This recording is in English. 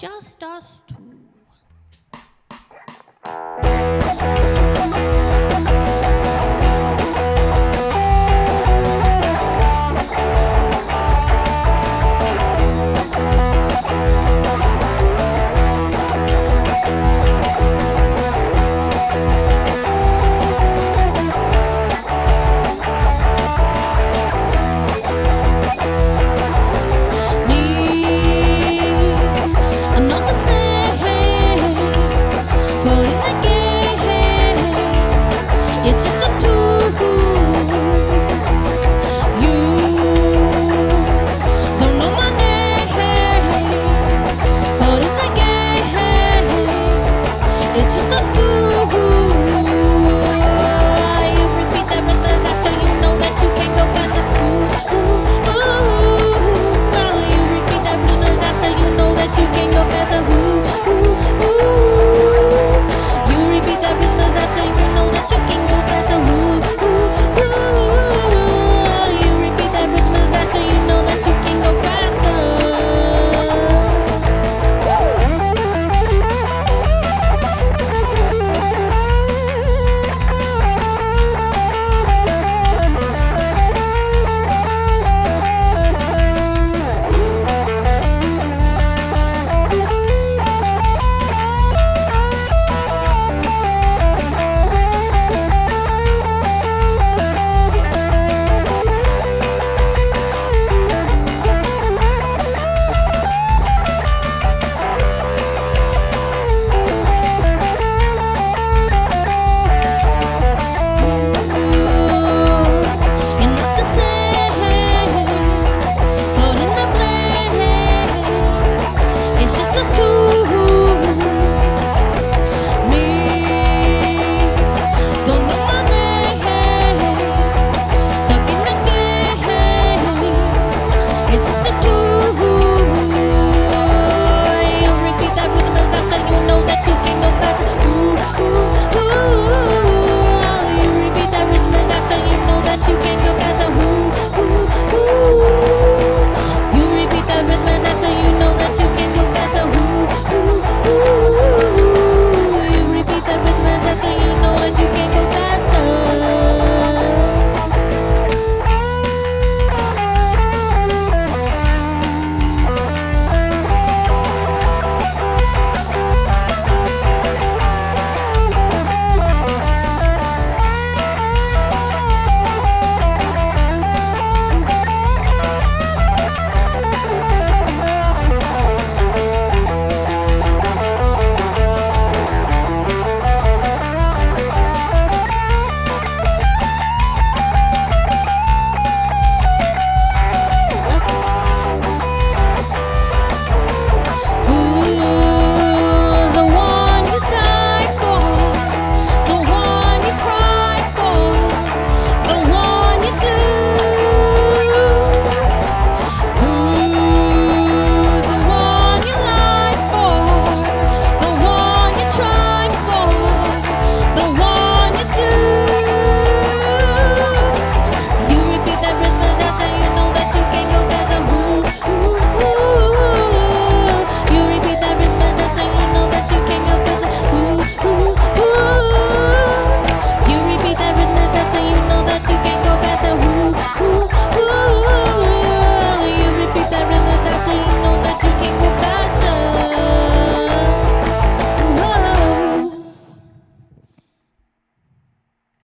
just us